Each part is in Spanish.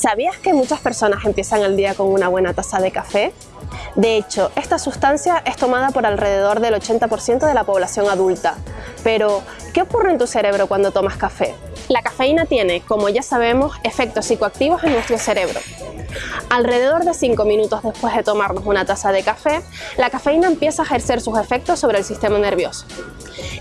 ¿Sabías que muchas personas empiezan el día con una buena taza de café? De hecho, esta sustancia es tomada por alrededor del 80% de la población adulta. Pero, ¿qué ocurre en tu cerebro cuando tomas café? La cafeína tiene, como ya sabemos, efectos psicoactivos en nuestro cerebro. Alrededor de 5 minutos después de tomarnos una taza de café, la cafeína empieza a ejercer sus efectos sobre el sistema nervioso.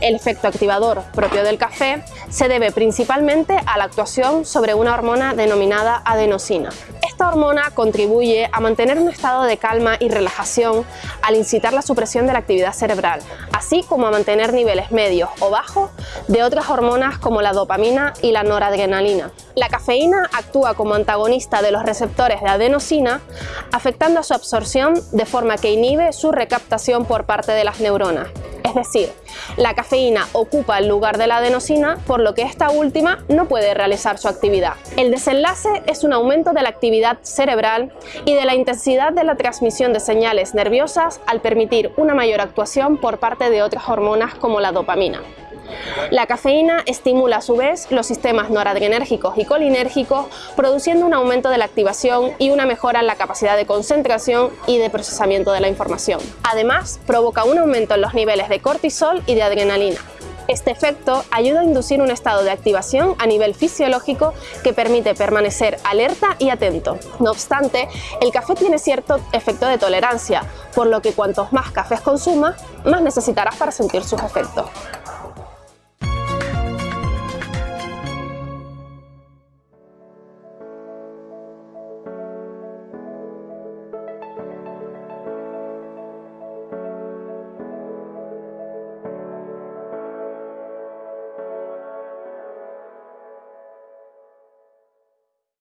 El efecto activador propio del café se debe principalmente a la actuación sobre una hormona denominada adenosina. Esta hormona contribuye a mantener un estado de calma y relajación al incitar la supresión de la actividad cerebral, así como a mantener niveles medios o bajos de otras hormonas como la dopamina y la noradrenalina. La cafeína actúa como antagonista de los receptores de adenosina, afectando a su absorción de forma que inhibe su recaptación por parte de las neuronas. Es decir, la cafeína ocupa el lugar de la adenosina, por lo que esta última no puede realizar su actividad. El desenlace es un aumento de la actividad cerebral y de la intensidad de la transmisión de señales nerviosas al permitir una mayor actuación por parte de otras hormonas como la dopamina. La cafeína estimula a su vez los sistemas noradrenérgicos y colinérgicos, produciendo un aumento de la activación y una mejora en la capacidad de concentración y de procesamiento de la información. Además, provoca un aumento en los niveles de cortisol y de adrenalina, este efecto ayuda a inducir un estado de activación a nivel fisiológico que permite permanecer alerta y atento. No obstante, el café tiene cierto efecto de tolerancia, por lo que cuantos más cafés consumas, más necesitarás para sentir sus efectos.